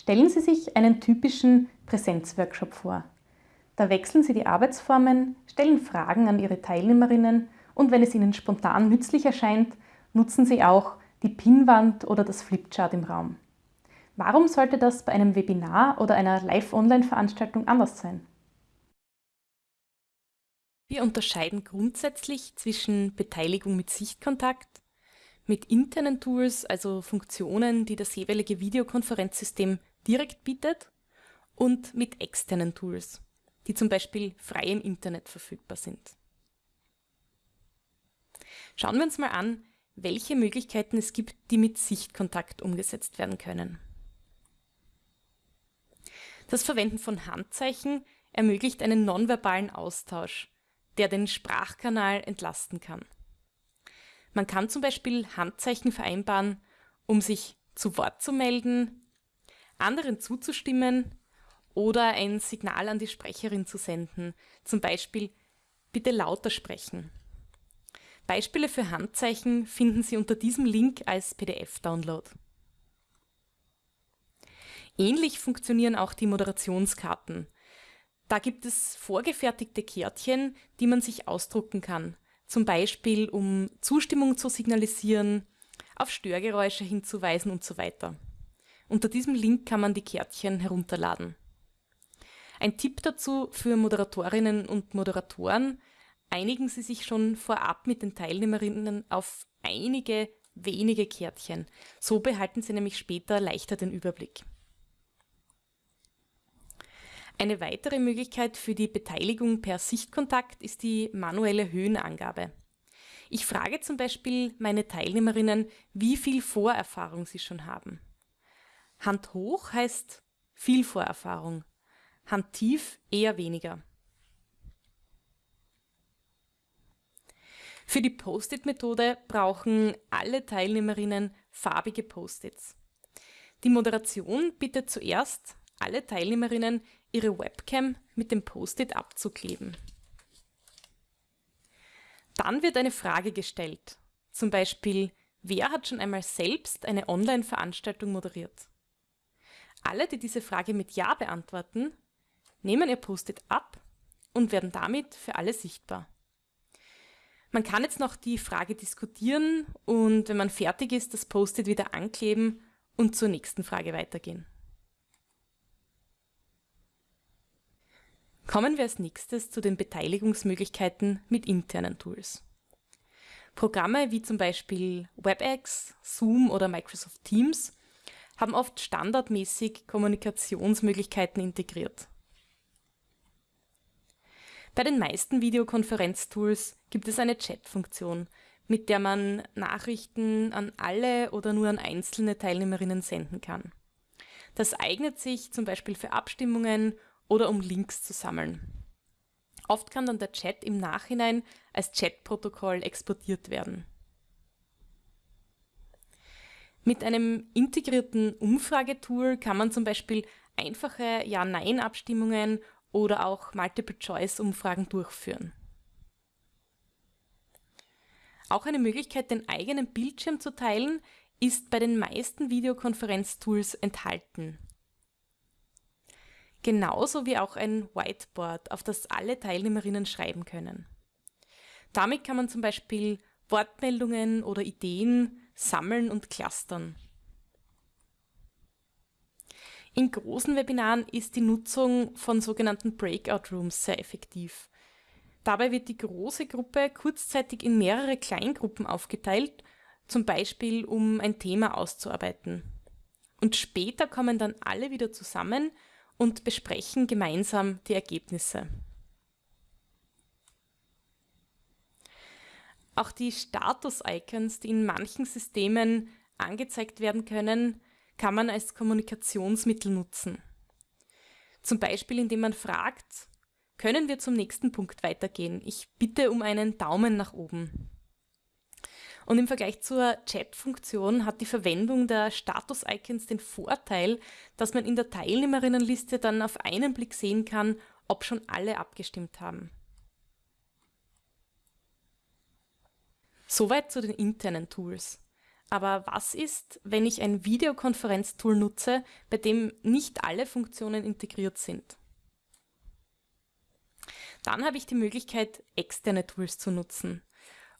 Stellen Sie sich einen typischen Präsenzworkshop vor. Da wechseln Sie die Arbeitsformen, stellen Fragen an Ihre Teilnehmerinnen und wenn es Ihnen spontan nützlich erscheint, nutzen Sie auch die Pinnwand oder das Flipchart im Raum. Warum sollte das bei einem Webinar oder einer Live-Online-Veranstaltung anders sein? Wir unterscheiden grundsätzlich zwischen Beteiligung mit Sichtkontakt, mit internen Tools, also Funktionen, die das jeweilige Videokonferenzsystem direkt bietet, und mit externen Tools, die zum Beispiel frei im Internet verfügbar sind. Schauen wir uns mal an, welche Möglichkeiten es gibt, die mit Sichtkontakt umgesetzt werden können. Das Verwenden von Handzeichen ermöglicht einen nonverbalen Austausch, der den Sprachkanal entlasten kann. Man kann zum Beispiel Handzeichen vereinbaren, um sich zu Wort zu melden, anderen zuzustimmen oder ein Signal an die Sprecherin zu senden, zum Beispiel bitte lauter sprechen. Beispiele für Handzeichen finden Sie unter diesem Link als PDF-Download. Ähnlich funktionieren auch die Moderationskarten. Da gibt es vorgefertigte Kärtchen, die man sich ausdrucken kann, zum Beispiel um Zustimmung zu signalisieren, auf Störgeräusche hinzuweisen und so weiter. Unter diesem Link kann man die Kärtchen herunterladen. Ein Tipp dazu für Moderatorinnen und Moderatoren, einigen Sie sich schon vorab mit den Teilnehmerinnen auf einige wenige Kärtchen. So behalten Sie nämlich später leichter den Überblick. Eine weitere Möglichkeit für die Beteiligung per Sichtkontakt ist die manuelle Höhenangabe. Ich frage zum Beispiel meine Teilnehmerinnen, wie viel Vorerfahrung sie schon haben. Hand hoch heißt viel Vorerfahrung, Hand tief eher weniger. Für die Post-it-Methode brauchen alle Teilnehmerinnen farbige Post-its. Die Moderation bittet zuerst alle Teilnehmerinnen, ihre Webcam mit dem Post-it abzukleben. Dann wird eine Frage gestellt, zum Beispiel, wer hat schon einmal selbst eine Online-Veranstaltung moderiert? Alle, die diese Frage mit Ja beantworten, nehmen ihr Post-it ab und werden damit für alle sichtbar. Man kann jetzt noch die Frage diskutieren und wenn man fertig ist, das Post-it wieder ankleben und zur nächsten Frage weitergehen. Kommen wir als nächstes zu den Beteiligungsmöglichkeiten mit internen Tools. Programme wie zum Beispiel WebEx, Zoom oder Microsoft Teams haben oft standardmäßig Kommunikationsmöglichkeiten integriert. Bei den meisten Videokonferenztools gibt es eine Chat-Funktion, mit der man Nachrichten an alle oder nur an einzelne Teilnehmerinnen senden kann. Das eignet sich zum Beispiel für Abstimmungen oder um Links zu sammeln. Oft kann dann der Chat im Nachhinein als Chatprotokoll exportiert werden. Mit einem integrierten Umfragetool kann man zum Beispiel einfache Ja-Nein-Abstimmungen oder auch Multiple-Choice-Umfragen durchführen. Auch eine Möglichkeit, den eigenen Bildschirm zu teilen, ist bei den meisten Videokonferenztools enthalten. Genauso wie auch ein Whiteboard, auf das alle Teilnehmerinnen schreiben können. Damit kann man zum Beispiel Wortmeldungen oder Ideen sammeln und clustern. In großen Webinaren ist die Nutzung von sogenannten Breakout Rooms sehr effektiv. Dabei wird die große Gruppe kurzzeitig in mehrere Kleingruppen aufgeteilt, zum Beispiel um ein Thema auszuarbeiten. Und später kommen dann alle wieder zusammen und besprechen gemeinsam die Ergebnisse. Auch die Status-Icons, die in manchen Systemen angezeigt werden können, kann man als Kommunikationsmittel nutzen. Zum Beispiel indem man fragt, können wir zum nächsten Punkt weitergehen? Ich bitte um einen Daumen nach oben. Und im Vergleich zur Chat-Funktion hat die Verwendung der Status-Icons den Vorteil, dass man in der Teilnehmerinnenliste dann auf einen Blick sehen kann, ob schon alle abgestimmt haben. Soweit zu den internen Tools. Aber was ist, wenn ich ein Videokonferenztool nutze, bei dem nicht alle Funktionen integriert sind? Dann habe ich die Möglichkeit, externe Tools zu nutzen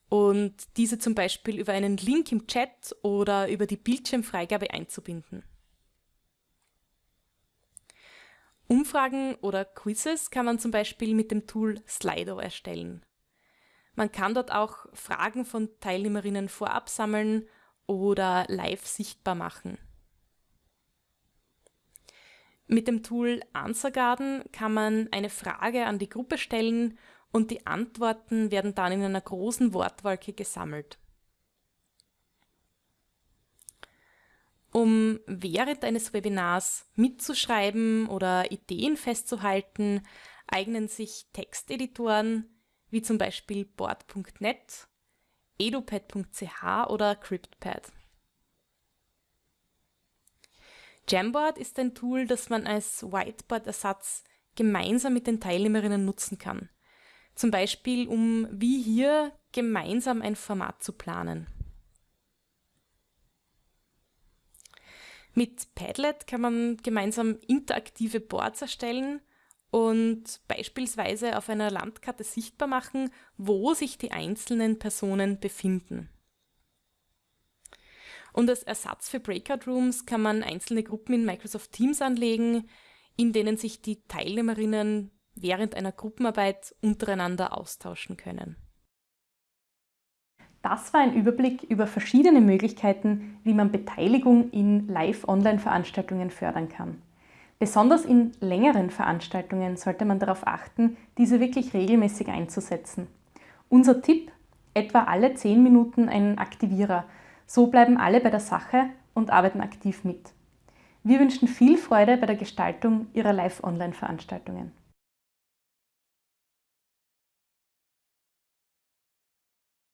und diese zum Beispiel über einen Link im Chat oder über die Bildschirmfreigabe einzubinden. Umfragen oder Quizzes kann man zum Beispiel mit dem Tool Slido erstellen. Man kann dort auch Fragen von Teilnehmerinnen vorab sammeln oder live sichtbar machen. Mit dem Tool Answergarden kann man eine Frage an die Gruppe stellen und die Antworten werden dann in einer großen Wortwolke gesammelt. Um während eines Webinars mitzuschreiben oder Ideen festzuhalten, eignen sich Texteditoren wie zum Beispiel board.net, edupad.ch oder CryptPad. Jamboard ist ein Tool, das man als Whiteboard-Ersatz gemeinsam mit den Teilnehmerinnen nutzen kann. Zum Beispiel, um wie hier gemeinsam ein Format zu planen. Mit Padlet kann man gemeinsam interaktive Boards erstellen und beispielsweise auf einer Landkarte sichtbar machen, wo sich die einzelnen Personen befinden. Und als Ersatz für Breakout Rooms kann man einzelne Gruppen in Microsoft Teams anlegen, in denen sich die Teilnehmerinnen während einer Gruppenarbeit untereinander austauschen können. Das war ein Überblick über verschiedene Möglichkeiten, wie man Beteiligung in Live-Online-Veranstaltungen fördern kann. Besonders in längeren Veranstaltungen sollte man darauf achten, diese wirklich regelmäßig einzusetzen. Unser Tipp, etwa alle 10 Minuten ein Aktivierer. So bleiben alle bei der Sache und arbeiten aktiv mit. Wir wünschen viel Freude bei der Gestaltung Ihrer Live-Online-Veranstaltungen.